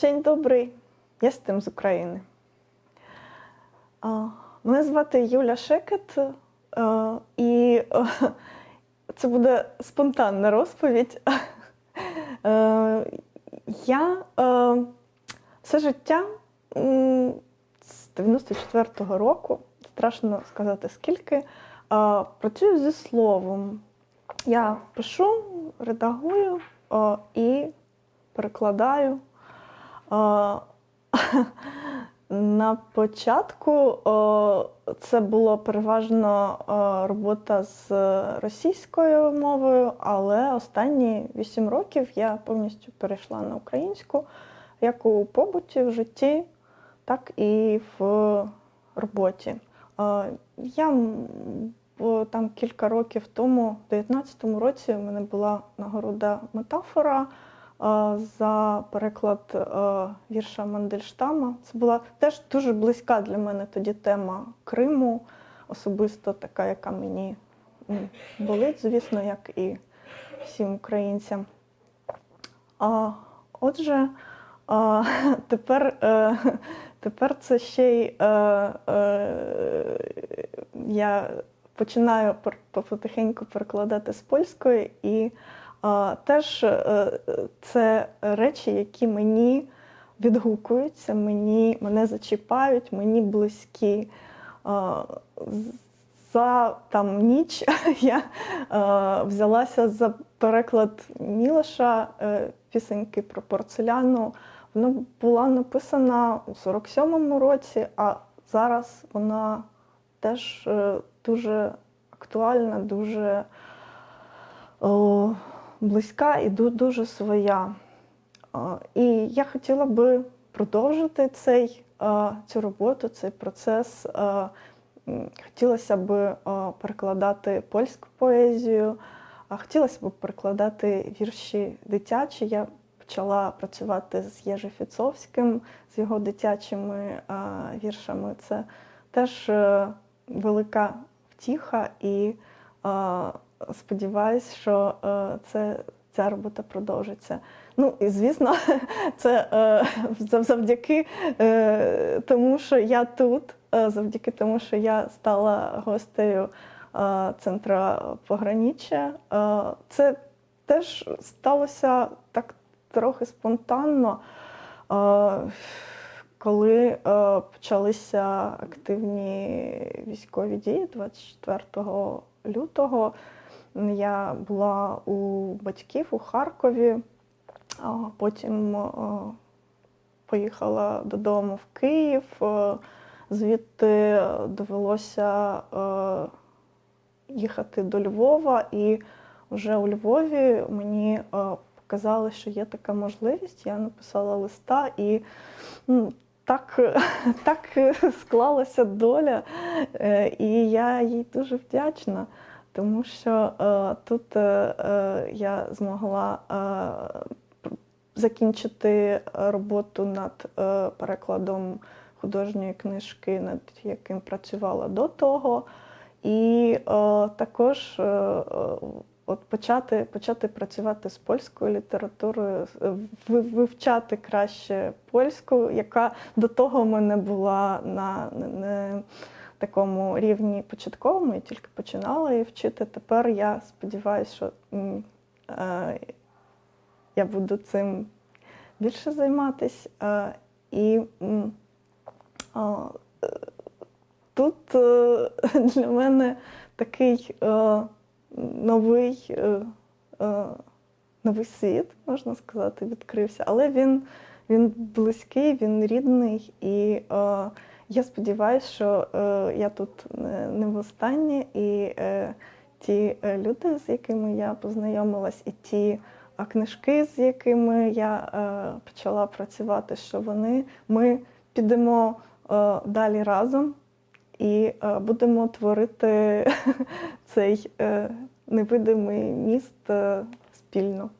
Dzień добрий, я з тим з України. Мене звати Юля Шекет, е, і е, це буде спонтанна розповідь. Е, Я все життя з 94-го року, страшно сказати скільки, працюю зі словом. Я пишу, редагую і перекладаю. На початку це було переважно робота з російською мовою, але останні вісім років я повністю перейшла на українську як у побуті, в житті, так і в роботі. Я там кілька років тому, в 2019 році, у мене була нагорода метафора за переклад е, вірша Мандельштама. Це була теж дуже близька для мене тоді тема Криму, особисто така, яка мені болить, звісно, як і всім українцям. А, Отже, а, тепер, е, тепер це ще й е, е, я починаю потихеньку перекладати з польської, і теж е, це речі, які мені відгукуються, мені, мене зачіпають, мені близькі. За там ніч я е, взялася за переклад Мілоша е, пісеньки про порцеляну. Вона була написана у 47-му році, а зараз вона теж е, дуже актуальна, дуже о, близька і дуже своя. І я хотіла би продовжити цей, цю роботу, цей процес. Хотілося б перекладати польську поезію, хотілося б перекладати вірші дитячі. Я почала працювати з Єжи Фіцовським, з його дитячими віршами. Це теж е, велика втіха, і сподіваюсь, що е, це, ця робота продовжиться. Ну і звісно, це е, завдяки е, тому, що я тут, завдяки тому, що я стала гостею центра пограниччя. Е, це теж сталося так трохи спонтанно. Коли почалися активні військові дії 24 лютого, я була у батьків у Харкові, а потім е, поїхала додому в Київ. е, Звідти довелося е, їхати до Львова, і вже у Львові мені показали, що є така можливість. Я написала листа і так, так склалася доля, і я їй дуже вдячна, тому що е, тут е, е, я змогла е, закінчити роботу над е, перекладом художньої книжки, над яким працювала до того. І е, також е, е, от почати, почати працювати з польською літературою, е, вивчати краще польську, яка до того в мене була на не- такому рівні початковому, я тільки починала її вчити. Тепер я сподіваюся, що е, я буду цим більше займатися. Е, і е, тут е, для мене такий е, новий, е, е, новий світ, можна сказати, відкрився, але він, він близький, він рідний, і е, я сподіваюся, що е, я тут не, не востаннє, і е, ті е, люди, з якими я познайомилась, і ті книжки, з якими я почала працювати, що вони ми підемо далі разом і будемо творити цей невидимий міст спільно.